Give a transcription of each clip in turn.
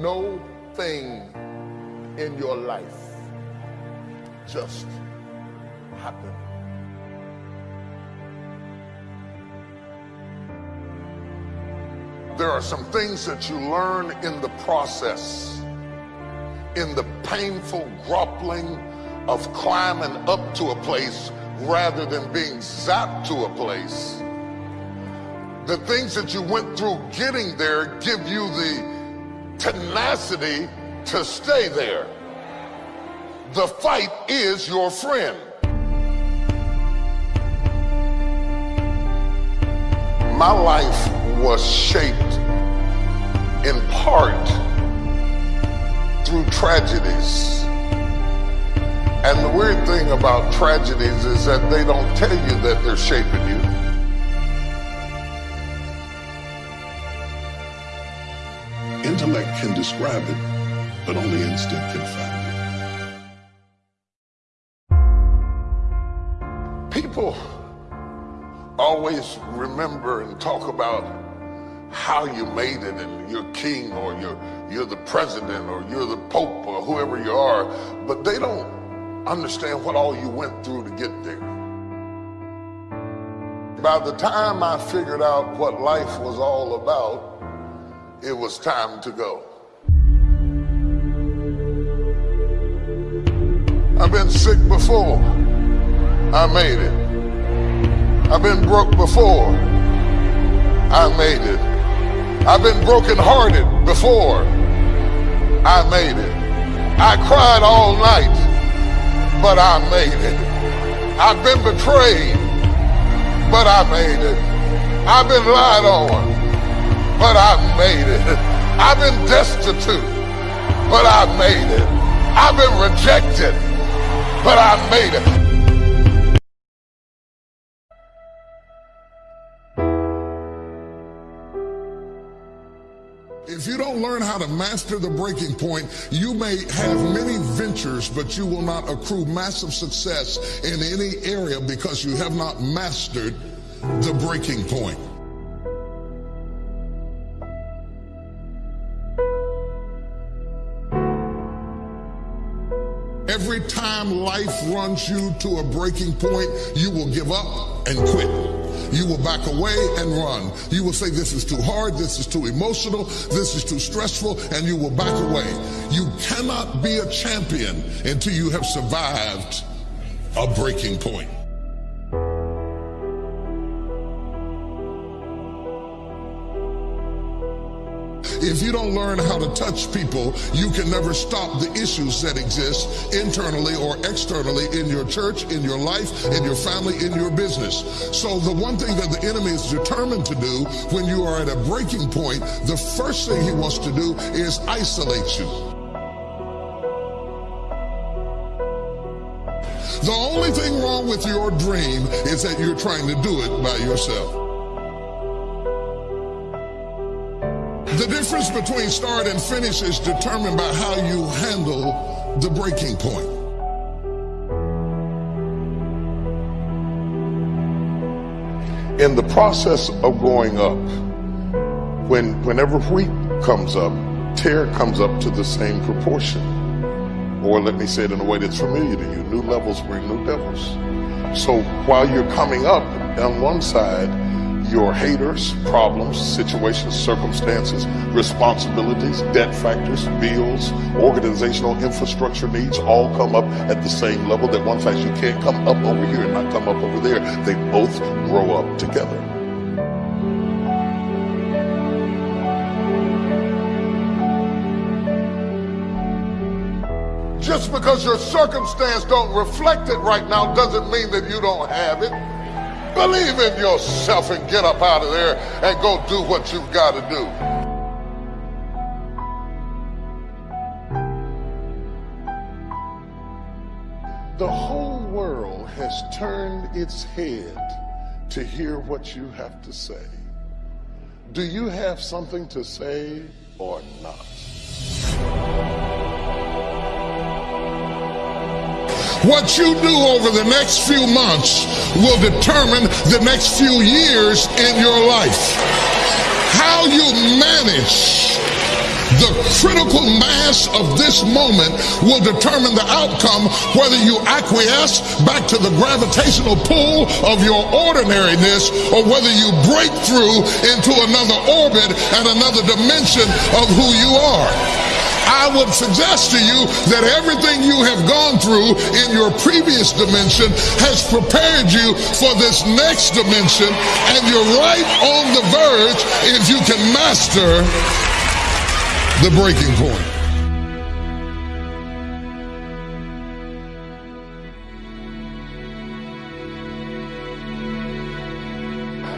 no thing in your life just happen. There are some things that you learn in the process, in the painful grappling of climbing up to a place rather than being zapped to a place. The things that you went through getting there give you the tenacity to stay there. The fight is your friend. My life was shaped in part through tragedies. And the weird thing about tragedies is that they don't tell you that they're shaping you. Intellect can describe it, but only instinct can find it. People always remember and talk about how you made it and you're king or you're you're the president or you're the pope or whoever you are but they don't understand what all you went through to get there by the time i figured out what life was all about it was time to go i've been sick before i made it I've been broke before. I made it. I've been brokenhearted before. I made it. I cried all night, but I made it. I've been betrayed, but I made it. I've been lied on, but I've made it. I've been destitute, but I've made it. I've been rejected, but I've made it. If you don't learn how to master the breaking point, you may have many ventures, but you will not accrue massive success in any area because you have not mastered the breaking point. Every time life runs you to a breaking point, you will give up and quit. You will back away and run. You will say, This is too hard, this is too emotional, this is too stressful, and you will back away. You cannot be a champion until you have survived a breaking point. If you don't learn how to touch people, you can never stop the issues that exist internally or externally in your church, in your life, in your family, in your business. So the one thing that the enemy is determined to do when you are at a breaking point, the first thing he wants to do is isolate you. The only thing wrong with your dream is that you're trying to do it by yourself. The difference between start and finish is determined by how you handle the breaking point. In the process of going up, when whenever wheat comes up, tare comes up to the same proportion. Or let me say it in a way that's familiar to you, new levels bring new devils. So while you're coming up on one side, your haters, problems, situations, circumstances, responsibilities, debt factors, bills, organizational infrastructure needs all come up at the same level that one fact you can't come up over here and not come up over there. They both grow up together. Just because your circumstance don't reflect it right now doesn't mean that you don't have it. Believe in yourself and get up out of there and go do what you've got to do. The whole world has turned its head to hear what you have to say. Do you have something to say or not? What you do over the next few months will determine the next few years in your life. How you manage The critical mass of this moment will determine the outcome whether you acquiesce back to the gravitational pull of your ordinariness or whether you break through into another orbit and another dimension of who you are. I would suggest to you that everything you have gone through in your previous dimension has prepared you for this next dimension, and you're right on the verge if you can master the breaking point.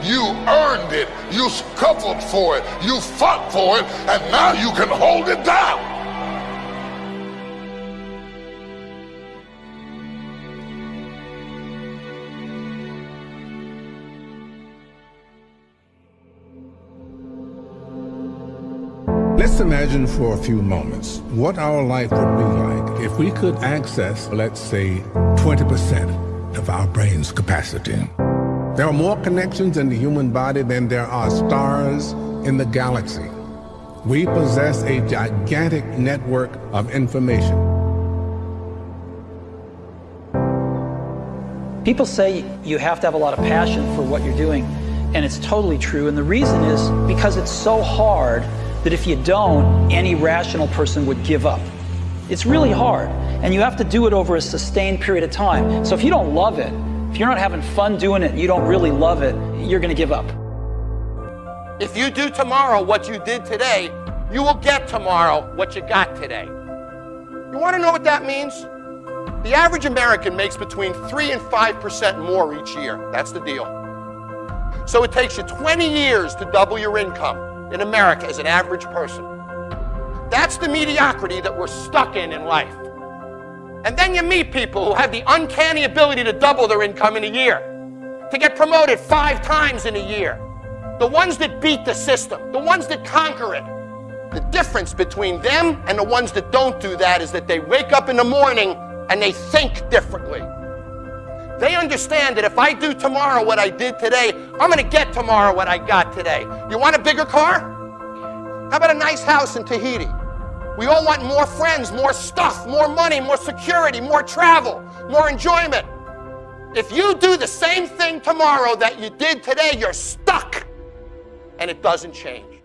You earned it. You scuffled for it. You fought for it. And now you can hold it down. Let's imagine for a few moments what our life would be like if we could access, let's say, 20% of our brain's capacity. There are more connections in the human body than there are stars in the galaxy. We possess a gigantic network of information. People say you have to have a lot of passion for what you're doing, and it's totally true. And the reason is because it's so hard that if you don't, any rational person would give up. It's really hard, and you have to do it over a sustained period of time. So if you don't love it, if you're not having fun doing it, you don't really love it, you're going to give up. If you do tomorrow what you did today, you will get tomorrow what you got today. You want to know what that means? The average American makes between 3 and 5% more each year. That's the deal. So it takes you 20 years to double your income in America as an average person. That's the mediocrity that we're stuck in in life. And then you meet people who have the uncanny ability to double their income in a year, to get promoted five times in a year. The ones that beat the system, the ones that conquer it. The difference between them and the ones that don't do that is that they wake up in the morning and they think differently. They understand that if I do tomorrow what I did today, I'm going to get tomorrow what I got today. You want a bigger car? How about a nice house in Tahiti? We all want more friends, more stuff, more money, more security, more travel, more enjoyment. If you do the same thing tomorrow that you did today, you're stuck and it doesn't change.